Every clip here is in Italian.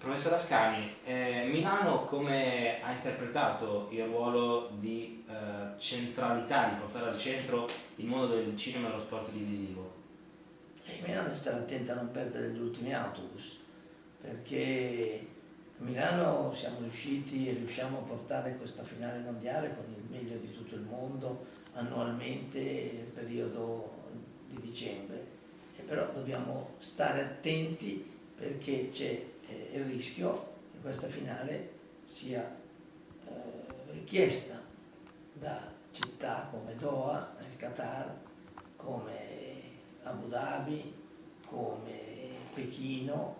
Professor Ascani, eh, Milano come ha interpretato il ruolo di eh, centralità, di portare al centro il mondo del cinema e dello sport televisivo? E eh, Milano deve stare attenta a non perdere gli ultimi autobus, perché a Milano siamo riusciti e riusciamo a portare questa finale mondiale con il meglio di tutto il mondo annualmente nel periodo di dicembre. E però dobbiamo stare attenti perché c'è eh, il rischio che questa finale sia eh, richiesta da città come Doha, nel Qatar, come Abu Dhabi, come Pechino,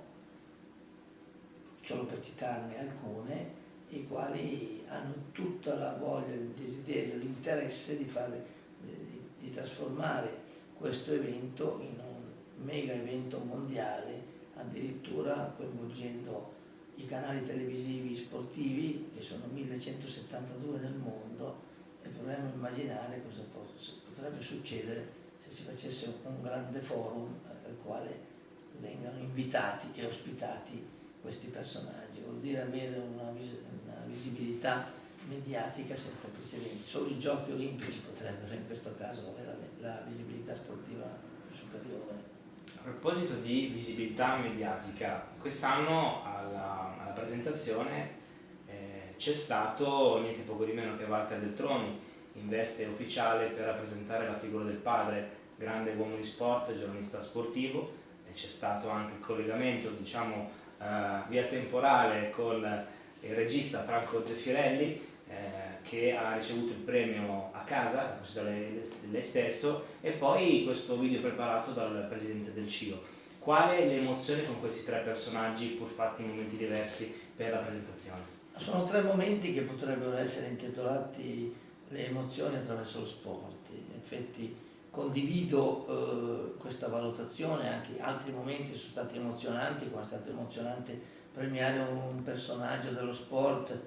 solo per citarne alcune, i quali hanno tutta la voglia, il desiderio, l'interesse di, di, di trasformare questo evento in un mega evento mondiale addirittura coinvolgendo i canali televisivi sportivi, che sono 1172 nel mondo, e proviamo a immaginare cosa potrebbe succedere se si facesse un grande forum al quale vengano invitati e ospitati questi personaggi. Vuol dire avere una, vis una visibilità mediatica senza precedenti. Solo i giochi olimpici potrebbero in questo caso avere la, la visibilità sportiva superiore. A proposito di visibilità mediatica, quest'anno alla, alla, presentazione eh, c'è stato niente poco di meno che Walter Beltroni in veste ufficiale per rappresentare la figura del padre, grande uomo di sport, giornalista sportivo, e c'è stato anche il collegamento, diciamo, eh, via temporale con il regista Franco Zeffirelli, eh, che ha ricevuto il premio a casa, da lei, lei stesso, e poi questo video preparato dal presidente del CIO. Quale le emozioni con questi tre personaggi, pur fatti in momenti diversi, per la presentazione? Sono tre momenti che potrebbero essere intitolati le emozioni attraverso lo sport. In effetti condivido eh, questa valutazione, anche altri momenti sono stati emozionanti, come è stato emozionante premiare un personaggio dello sport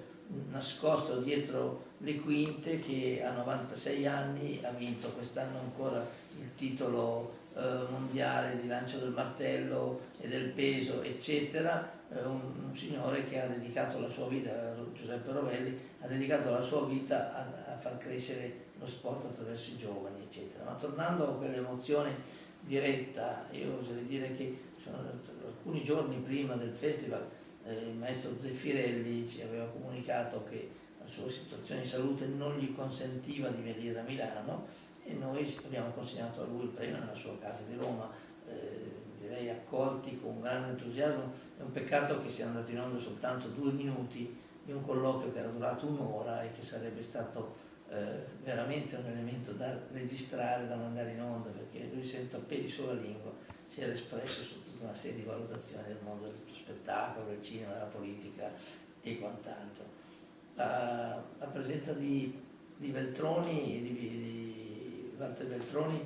nascosto dietro le quinte che a 96 anni ha vinto quest'anno ancora il titolo eh, mondiale di lancio del martello e del peso eccetera. Eh, un, un, signore che ha dedicato la sua vita Giuseppe Rovelli ha dedicato la sua vita a, a far crescere lo sport attraverso i giovani eccetera. Ma tornando a quell'emozione diretta io oserei dire che sono alcuni giorni prima del festival il maestro Zeffirelli ci aveva comunicato che la sua situazione di salute non gli consentiva di venire a Milano e noi abbiamo consegnato a lui il premio nella sua casa di Roma, eh, direi accolti con grande entusiasmo, è un peccato che sia andato in onda soltanto due minuti di un colloquio che era durato un'ora e che sarebbe stato eh, veramente un elemento da registrare, da mandare in onda, perché lui senza peli sulla lingua si era espresso su tutta una serie di valutazioni del mondo del spettacolo, del cinema, della politica e quant'altro. La, la, presenza di, di Veltroni, di, di Walter Veltroni,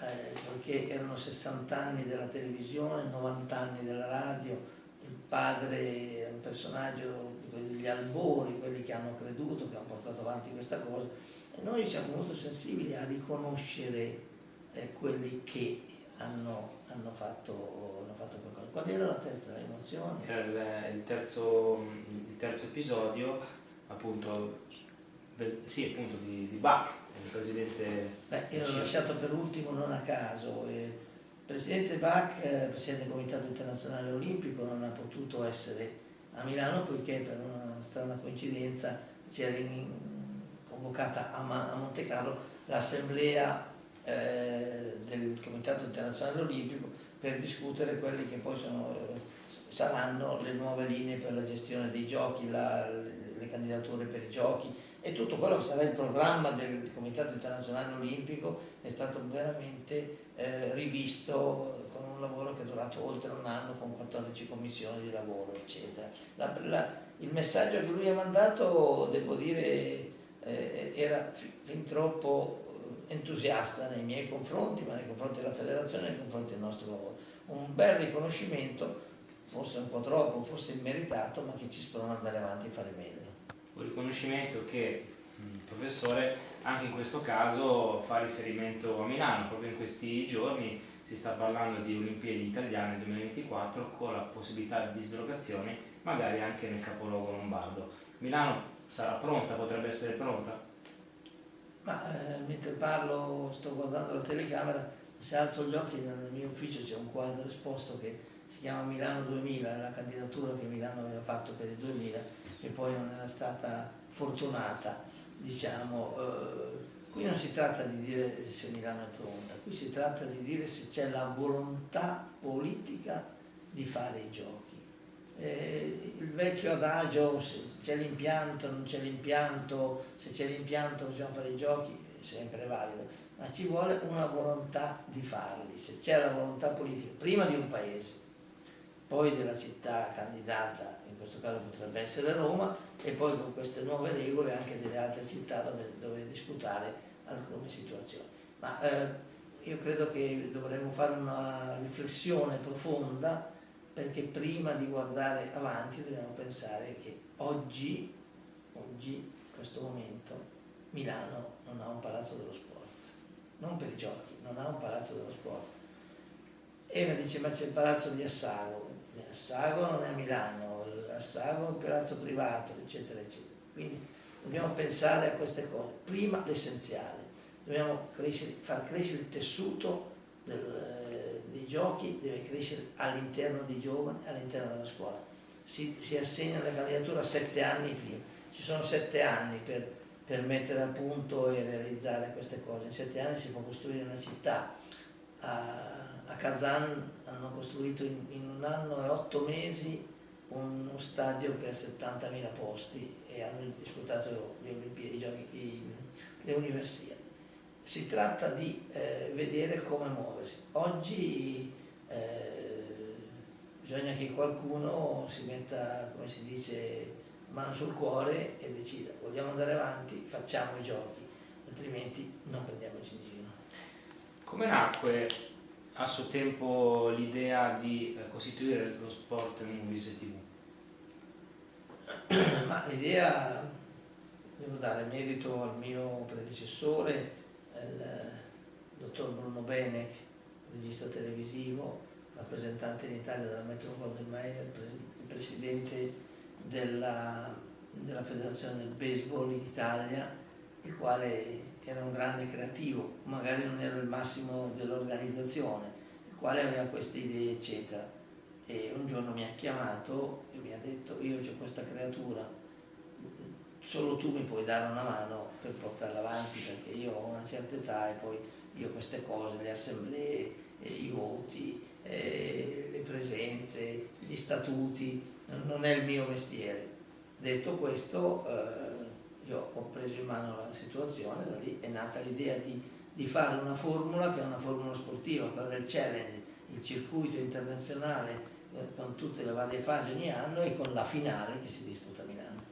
eh, perché erano 60 anni della televisione, 90 anni della radio, il padre è un personaggio degli albori, quelli che hanno creduto, che hanno portato avanti questa cosa, e noi siamo molto sensibili a riconoscere eh, quelli che hanno, hanno, fatto, hanno, fatto, qualcosa. Qual era la terza emozione? Era il, il, terzo, il terzo, episodio, appunto, sì, appunto di, di Bach, il presidente... Beh, io l'ho lasciato per ultimo non a caso. il presidente Bach, eh, presidente del Comitato Internazionale Olimpico, non ha potuto essere a Milano poiché per una strana coincidenza c'era convocata a, a Monte Carlo l'assemblea eh, del Comitato Internazionale Olimpico per discutere quelle che poi sono, eh, saranno le nuove linee per la gestione dei giochi, la, le candidature per i giochi e tutto quello che sarà il programma del Comitato Internazionale Olimpico è stato veramente eh, rivisto con un lavoro che è durato oltre un anno con 14 commissioni di lavoro eccetera. La, la, il messaggio che lui ha mandato, devo dire, eh, era fin troppo entusiasta nei miei confronti, ma nei confronti della federazione e nei confronti del nostro lavoro. Un bel riconoscimento, forse un po' troppo, forse immeritato, ma che ci sprona ad andare avanti e fare meglio. Un riconoscimento che il professore anche in questo caso fa riferimento a Milano, proprio in questi giorni si sta parlando di Olimpiadi italiane 2024 con la possibilità di dislocazioni magari anche nel capoluogo lombardo. Milano sarà pronta, potrebbe essere pronta? Ma eh, mentre parlo sto guardando la telecamera, se alzo gli occhi nel mio ufficio c'è un quadro esposto che si chiama Milano 2000, è la candidatura che Milano aveva fatto per il 2000, che poi non era stata fortunata, diciamo. Eh, qui non si tratta di dire se Milano è pronta, qui si tratta di dire se c'è la volontà politica di fare i giochi. Eh, il vecchio adagio, se c'è l'impianto, non c'è l'impianto, se c'è l'impianto bisogna fare i giochi, è sempre valido, ma ci vuole una volontà di farli, se c'è la volontà politica, prima di un paese, poi della città candidata, in questo caso potrebbe essere Roma, e poi con queste nuove regole anche delle altre città dove, dove disputare alcune situazioni. Ma eh, io credo che dovremmo fare una riflessione profonda perché prima di guardare avanti dobbiamo pensare che oggi, oggi in questo momento, Milano non ha un palazzo dello sport, non per i giochi, non ha un palazzo dello sport. E mi dice ma c'è il palazzo di Assago, Assago non è a Milano, Assago è un palazzo privato, eccetera, eccetera. Quindi dobbiamo pensare a queste cose. Prima l'essenziale, dobbiamo crescere, far crescere il tessuto del, giochi, deve crescere all'interno dei giovani, all'interno della scuola. Si, si, assegna la candidatura sette anni prima, ci sono sette anni per, per mettere a punto e realizzare queste cose. In sette anni si può costruire una città. A, a Kazan hanno costruito in, in un anno e otto mesi uno stadio per 70.000 posti e hanno disputato le Olimpiadi, i giochi, le universiadi. Si tratta di eh, vedere come muoversi. Oggi eh, bisogna che qualcuno si metta, come si dice, mano sul cuore e decida vogliamo andare avanti, facciamo i giochi, altrimenti non prendiamoci in giro. Come nacque a suo tempo l'idea di eh, costituire lo sport in Movies TV? Ma l'idea, devo dare merito al mio predecessore, dottor Bruno Benec, regista televisivo, rappresentante in Italia della Metro Golden Mayer, il presidente della, della Federazione del Baseball in Italia, il quale era un grande creativo, magari non era il massimo dell'organizzazione, il quale aveva queste idee eccetera. E un giorno mi ha chiamato e mi ha detto io ho questa creatura, solo tu mi puoi dare una mano per portarla avanti perché io ho una certa età e poi io queste cose, le assemblee, eh, i voti, eh, le presenze, gli statuti, non è il mio mestiere. Detto questo, eh, io ho preso in mano la situazione, da lì è nata l'idea di, di, fare una formula che è una formula sportiva, quella del challenge, il circuito internazionale con tutte le varie fasi ogni anno e con la finale che si disputa a Milano.